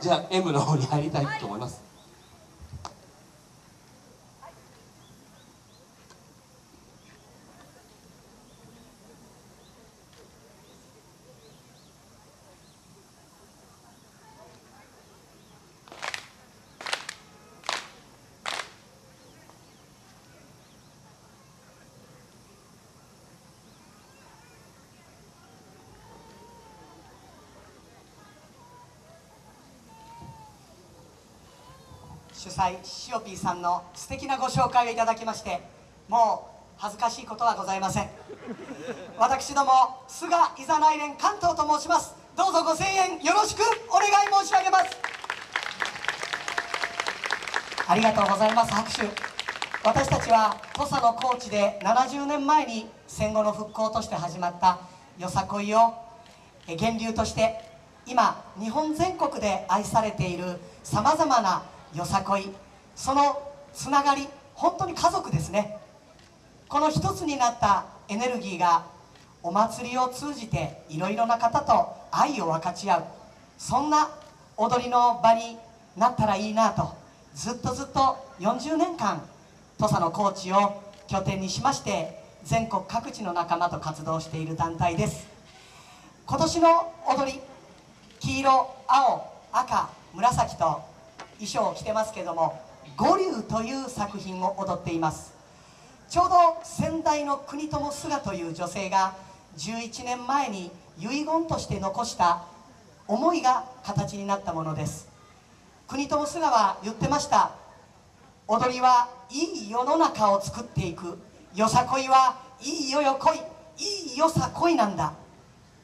じゃあ M の方に入りたいと思います。主催シオピーさんの素敵なご紹介をいただきましてもう恥ずかしいことはございません。私ども菅いざない連関東と申します。どうぞご声援よろしくお願い申し上げます。ありがとうございます拍手。私たちは土佐の高知で70年前に戦後の復興として始まったよさこいをえ源流として今日本全国で愛されているさまざまなよさこい。そのつながり本当に家族ですね。この一つになったエネルギーがお祭りを通じていろいろな方と愛を分かち合う。そんな踊りの場になったらいいなとずっとずっと40年間土佐の高知を拠点にしまして全国各地の仲間と活動している団体です。今年の踊り黄色青赤紫と衣装を着てますけども「五竜」という作品を踊っています。ちょうど先代の国友菅という女性が11年前に遺言として残した思いが形になったものです。国友菅は言ってました。踊りはいい世の中を作っていく。よさこいはいいよよこい。いいよさこいなんだ。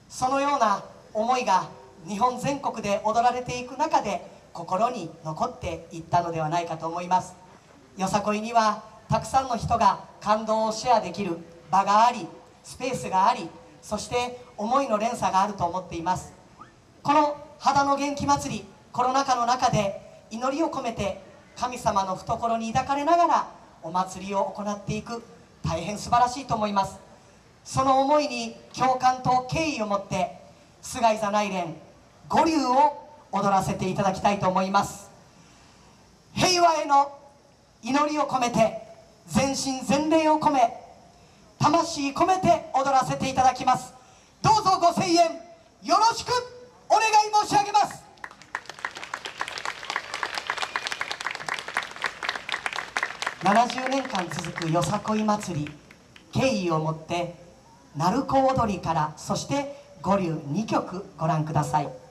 そのような思いが日本全国で踊られていく中で心に残っていったのではないかと思います。よさこいにはたくさんの人が感動をシェアできる場がありスペースがありそして思いの連鎖があると思っています。この肌の元気祭りコロナ禍の中で祈りを込めて神様の懐に抱かれながらお祭りを行っていく大変素晴らしいと思います。その思いに共感と敬意を持って菅井座内連五流を踊らせていただきたいと思います。平和への祈りを込めて全身全霊を込め魂込めて踊らせていただきます。どうぞご声援よろしくお願い申し上げます。70年間続くよさこい祭り敬意を持って鳴子踊りからそして五流2曲ご覧ください。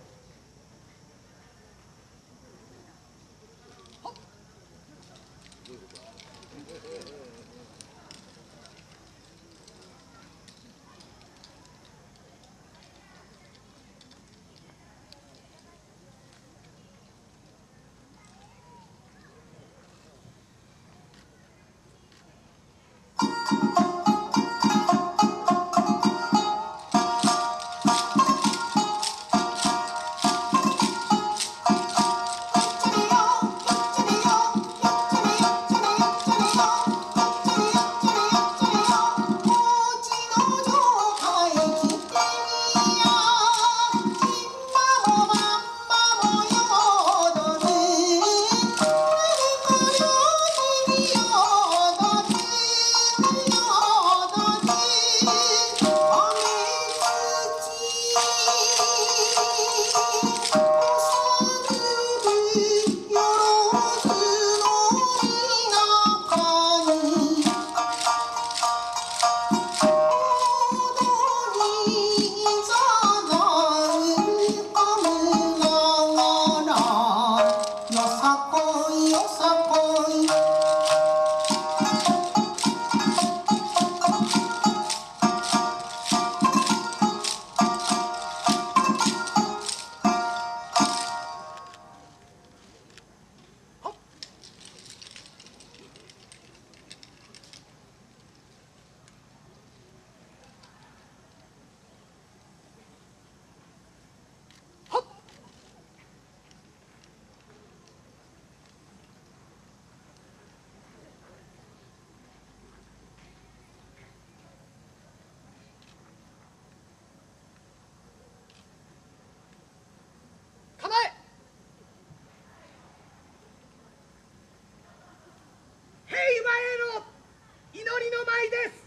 舞です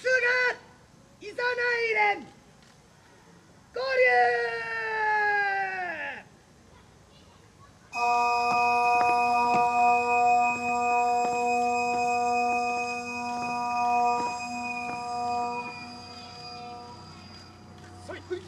菅いざないれん合流そい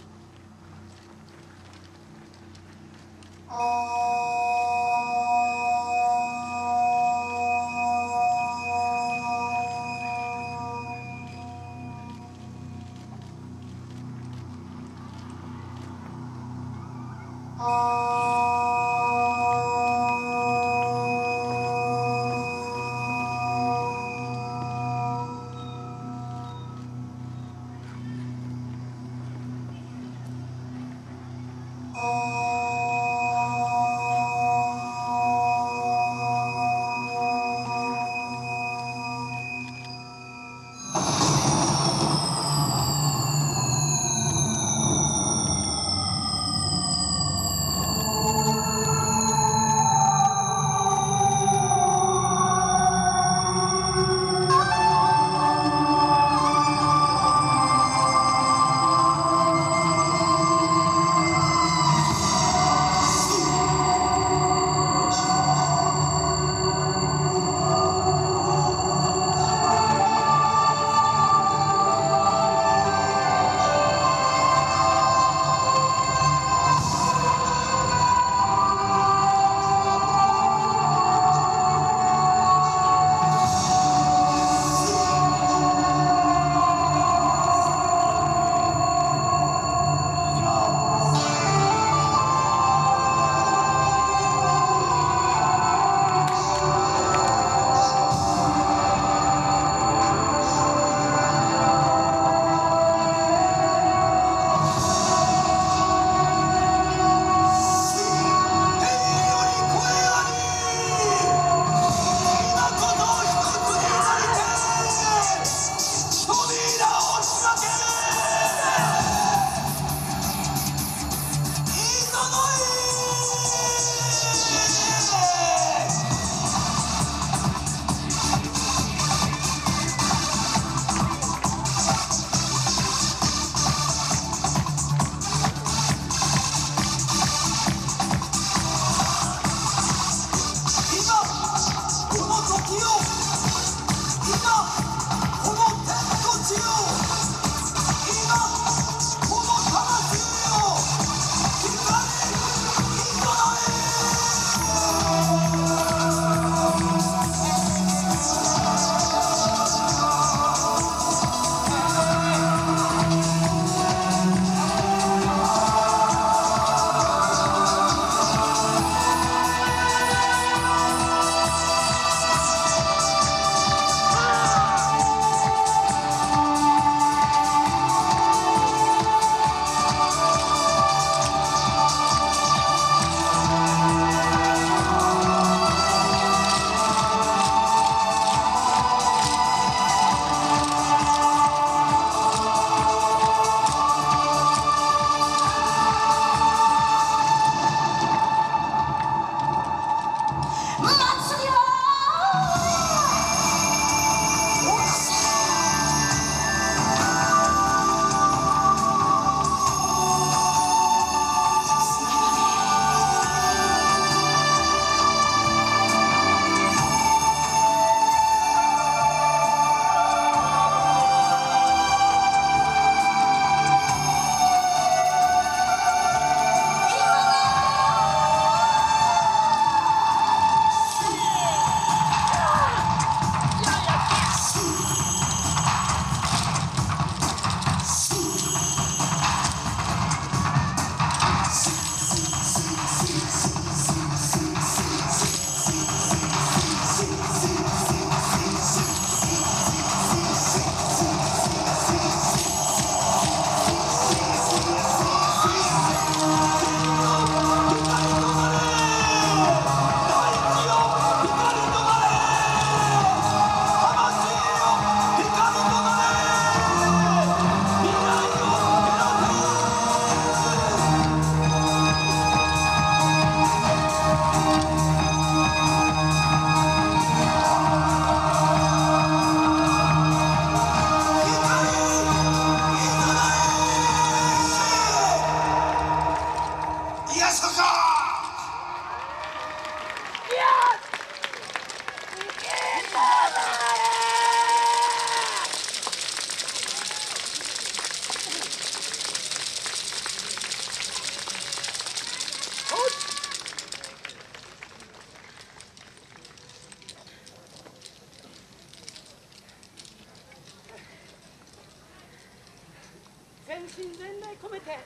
全身全霊込めて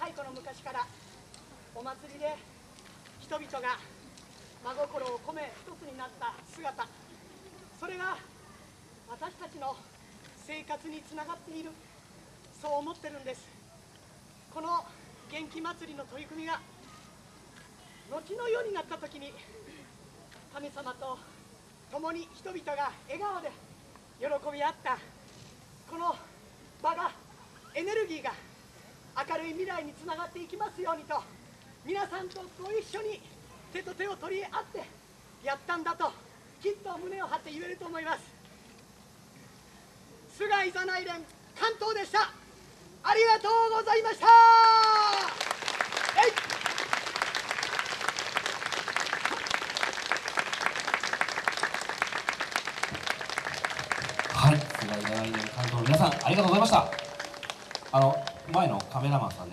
太古の昔からお祭りで人々が真心を込め一つになった姿。それが私たちの生活につながっている。そう思ってるんです。この元気祭りの取り組みが後の世になった時に神様と共に人々が笑顔で喜び合ったこの場がエネルギーが明るい未来につながっていきますようにと皆さんとご一緒に手と手を取り合ってやったんだときっと胸を張って言えると思います。菅井座内連関東でした。ありがとうございましたえいはい菅井大連関東の皆さんありがとうございました。あの前のカメラマンさん